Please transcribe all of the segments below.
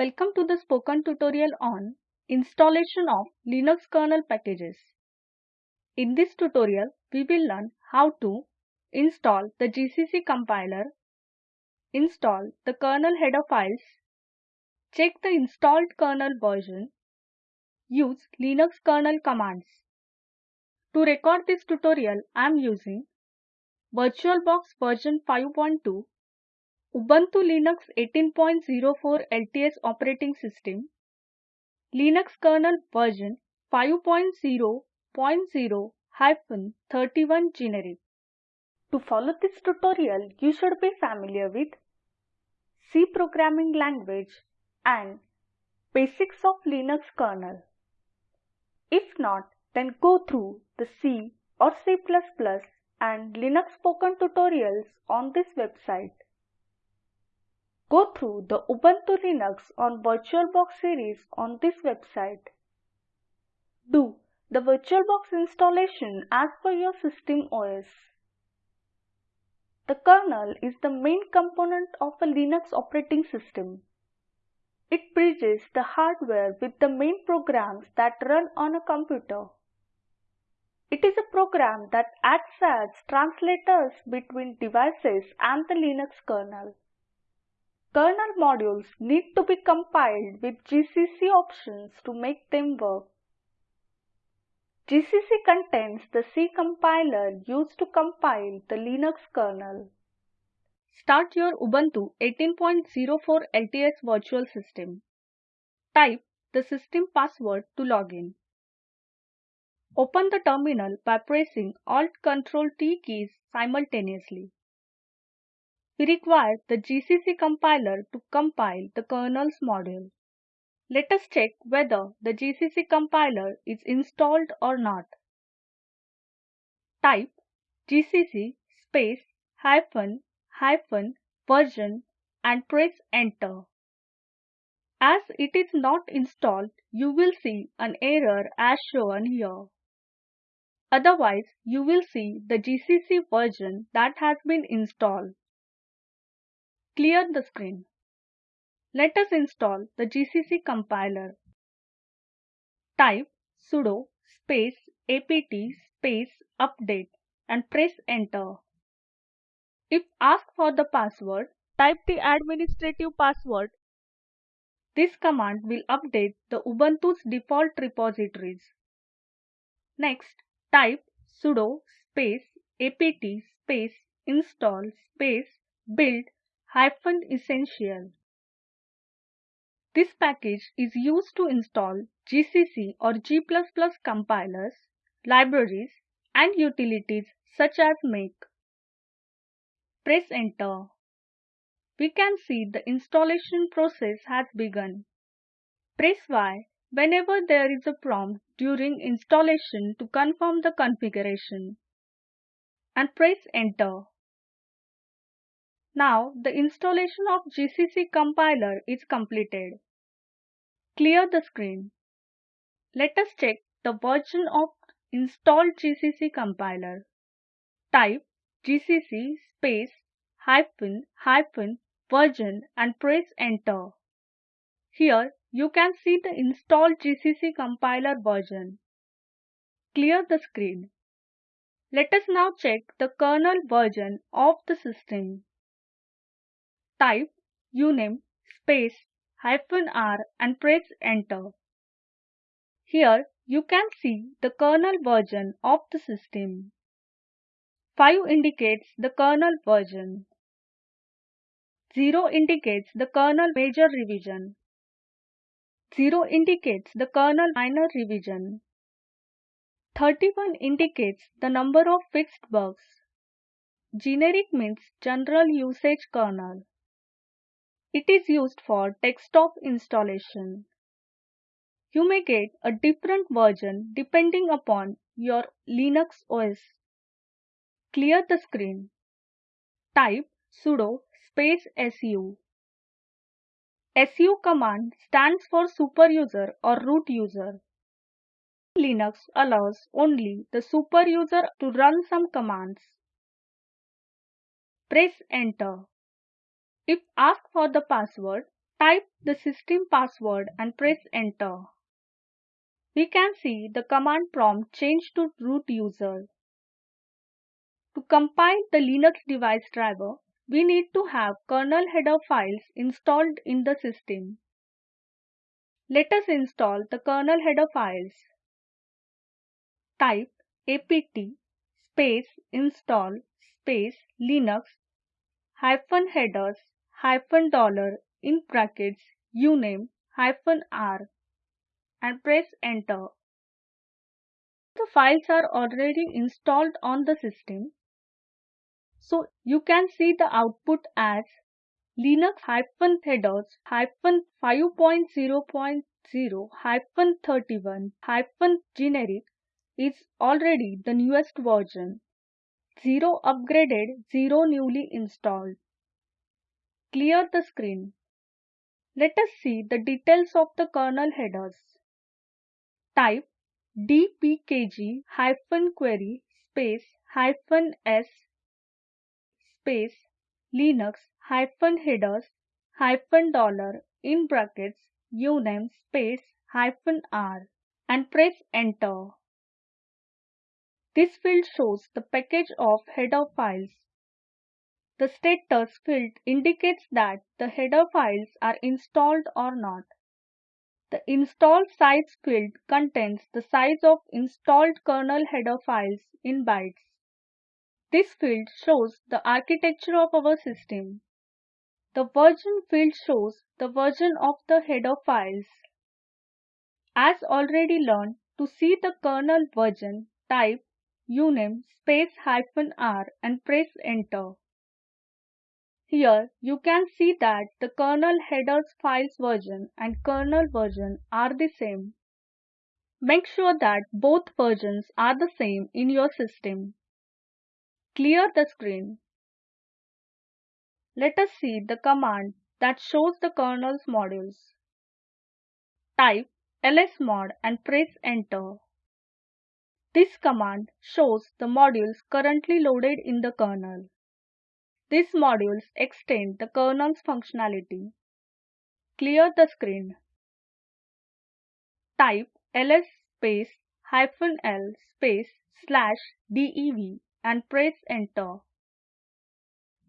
Welcome to the spoken tutorial on installation of Linux kernel packages. In this tutorial, we will learn how to install the GCC compiler, install the kernel header files, check the installed kernel version, use Linux kernel commands. To record this tutorial, I am using VirtualBox version 5.2 Ubuntu Linux 18.04 LTS operating system, Linux kernel version 5.0.0-31 generic. To follow this tutorial, you should be familiar with C programming language and basics of Linux kernel. If not, then go through the C or C++ and Linux spoken tutorials on this website. Go through the Ubuntu Linux on VirtualBox series on this website. Do the VirtualBox installation as per your system OS. The kernel is the main component of a Linux operating system. It bridges the hardware with the main programs that run on a computer. It is a program that acts as translators between devices and the Linux kernel. Kernel modules need to be compiled with GCC options to make them work. GCC contains the C compiler used to compile the Linux kernel. Start your Ubuntu 18.04 LTS virtual system. Type the system password to login. Open the terminal by pressing Alt Ctrl T keys simultaneously. We require the GCC compiler to compile the kernel's module. Let us check whether the GCC compiler is installed or not. Type gcc space hyphen hyphen version and press enter. As it is not installed, you will see an error as shown here. Otherwise, you will see the GCC version that has been installed. Clear the screen. Let us install the GCC compiler. Type sudo space apt space update and press enter. If asked for the password, type the administrative password. This command will update the Ubuntu's default repositories. Next, type sudo space apt space install space build essential. This package is used to install GCC or G++ compilers, libraries and utilities such as make. Press enter. We can see the installation process has begun. Press Y whenever there is a prompt during installation to confirm the configuration and press enter. Now the installation of GCC compiler is completed. Clear the screen. Let us check the version of installed GCC compiler. Type gcc space hyphen hyphen version and press enter. Here you can see the installed GCC compiler version. Clear the screen. Let us now check the kernel version of the system. Type uname space hyphen r and press enter. Here you can see the kernel version of the system. 5 indicates the kernel version. 0 indicates the kernel major revision. 0 indicates the kernel minor revision. 31 indicates the number of fixed bugs. Generic means general usage kernel. It is used for desktop installation. You may get a different version depending upon your Linux OS. Clear the screen. Type sudo space su. su command stands for superuser or root user. Linux allows only the superuser to run some commands. Press enter. If asked for the password, Type the system password and press enter. We can see the command prompt change to root user. To compile the Linux device driver, we need to have kernel header files installed in the system. Let us install the kernel header files. Type apt space install space linux hyphen headers hyphen dollar in brackets uname hyphen r and press enter. The files are already installed on the system. So you can see the output as linux hyphen headers hyphen 5.0.0 hyphen 31 hyphen generic is already the newest version. 0 upgraded, 0 newly installed. Clear the screen. Let us see the details of the kernel headers. Type dpkg hyphen query space hyphen s space linux hyphen headers hyphen dollar in brackets uname space hyphen r and press enter. This field shows the package of header files. The status field indicates that the header files are installed or not. The install size field contains the size of installed kernel header files in bytes. This field shows the architecture of our system. The version field shows the version of the header files. As already learned, to see the kernel version, type uname space hyphen r and press enter. Here you can see that the kernel headers files version and kernel version are the same. Make sure that both versions are the same in your system. Clear the screen. Let us see the command that shows the kernel's modules. Type lsmod and press enter. This command shows the modules currently loaded in the kernel. These modules extend the kernel's functionality. Clear the screen. Type ls space hyphen l space slash dev and press enter.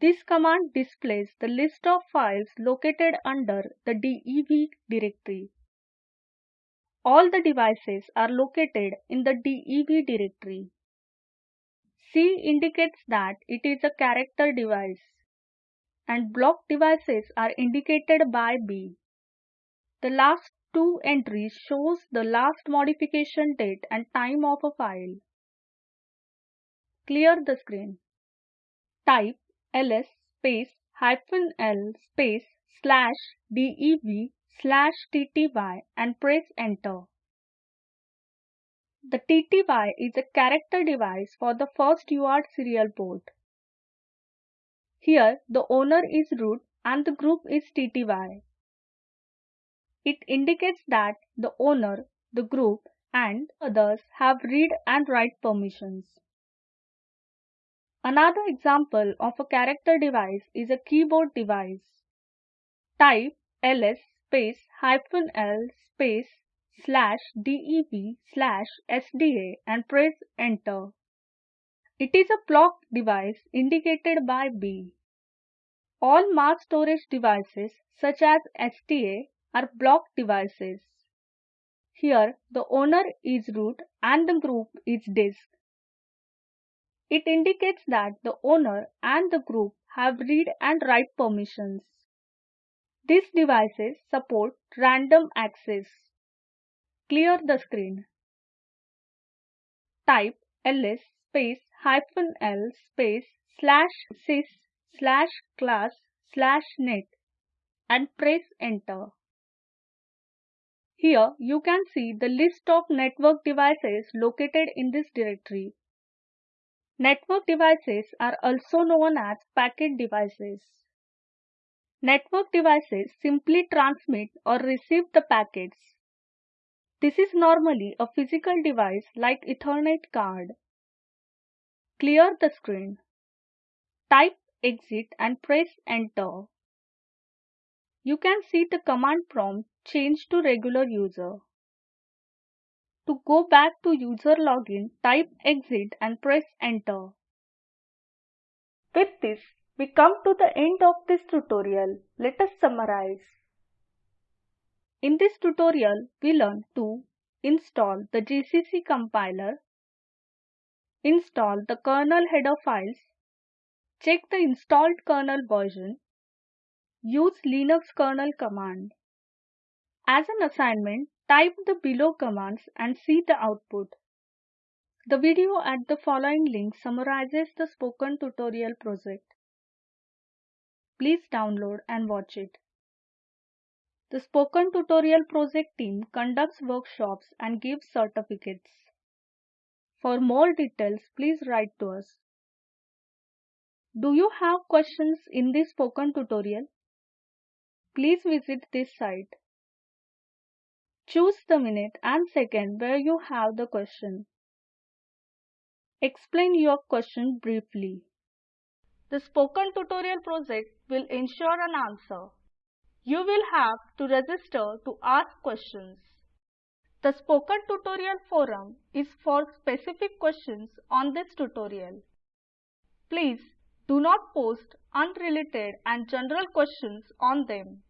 This command displays the list of files located under the dev directory. All the devices are located in the DEV directory. C indicates that it is a character device and block devices are indicated by B. The last two entries shows the last modification date and time of a file. Clear the screen. Type ls space hyphen l space slash dev slash tty and press enter. The TTY is a character device for the first UART serial port. Here the owner is root and the group is TTY. It indicates that the owner, the group and others have read and write permissions. Another example of a character device is a keyboard device. Type ls space hyphen l space slash dev slash sda and press enter. It is a block device indicated by B. All mass storage devices such as SDA are block devices. Here the owner is root and the group is disk. It indicates that the owner and the group have read and write permissions. These devices support random access. Clear the screen. Type ls space hyphen l space slash sys slash class slash net and press enter. Here you can see the list of network devices located in this directory. Network devices are also known as packet devices. Network devices simply transmit or receive the packets. This is normally a physical device like Ethernet card. Clear the screen. Type exit and press enter. you can see the command prompt change to regular user. To go back to user login, type exit and press enter. With this, we come to the end of this tutorial. Let us summarize. In this tutorial, we learn to install the GCC compiler, install the kernel header files, check the installed kernel version, use Linux kernel command. As an assignment, type the below commands and see the output. The video at the following link summarizes the spoken tutorial project. Please download and watch it. The Spoken Tutorial Project team conducts workshops and gives certificates. For more details, please write to us. Do you have questions in this spoken tutorial? Please visit this site. Choose the minute and second where you have the question. Explain your question briefly. The Spoken Tutorial project will ensure an answer you will have to register to ask questions. The Spoken Tutorial Forum is for specific questions on this tutorial. Please do not post unrelated and general questions on them.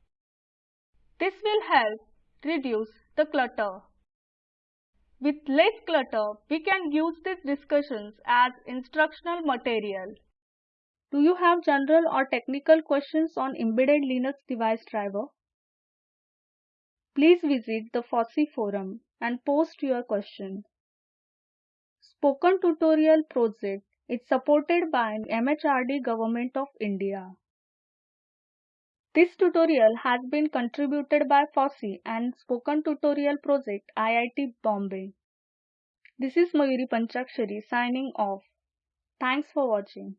This will help reduce the clutter. With less clutter, we can use these discussions as instructional material. Do you have general or technical questions on embedded Linux device driver? Please visit the FOSSEE forum and post your question. Spoken Tutorial project is supported by MHRD Government of India. This tutorial has been contributed by FOSSEE and Spoken Tutorial Project IIT Bombay. This is Mayuri Panchakshari signing off. Thanks for watching.